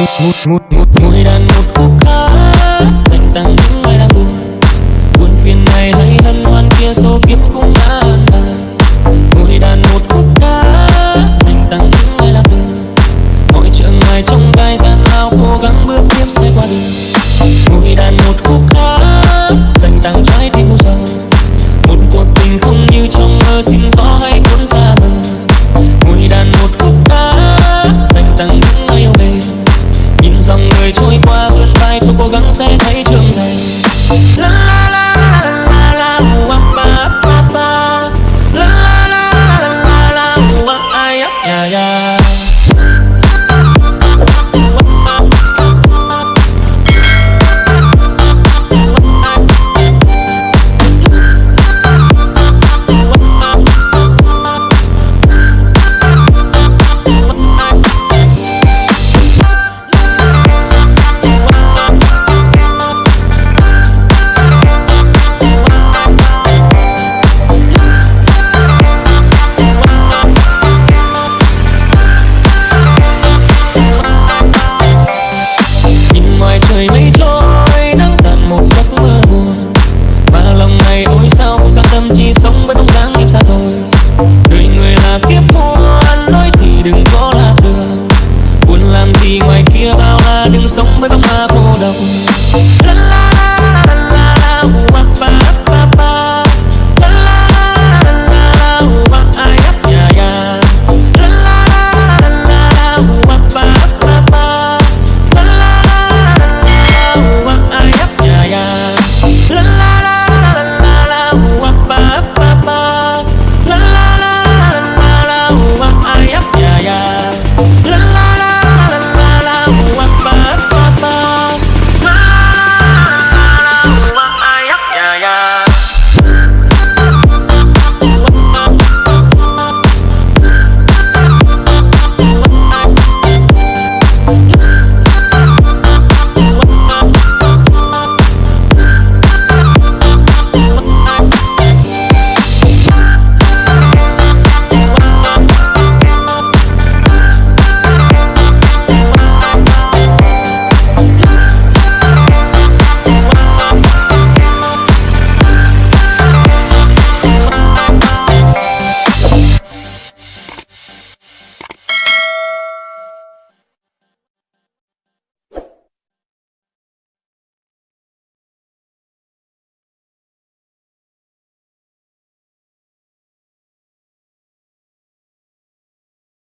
một một ngồi đàn một khúc ca dành tặng những ai đang buồn buồn phiền này hay hân hoan kia số kiếp cũng đã an bài ngồi đàn một khúc ca dành tặng những ai lạc đường mọi trở ngại trong gai gian lao cố gắng bước tiếp sẽ qua đường mỗi đàn một khúc ca dành tặng trái tim មជីសុំវិញដង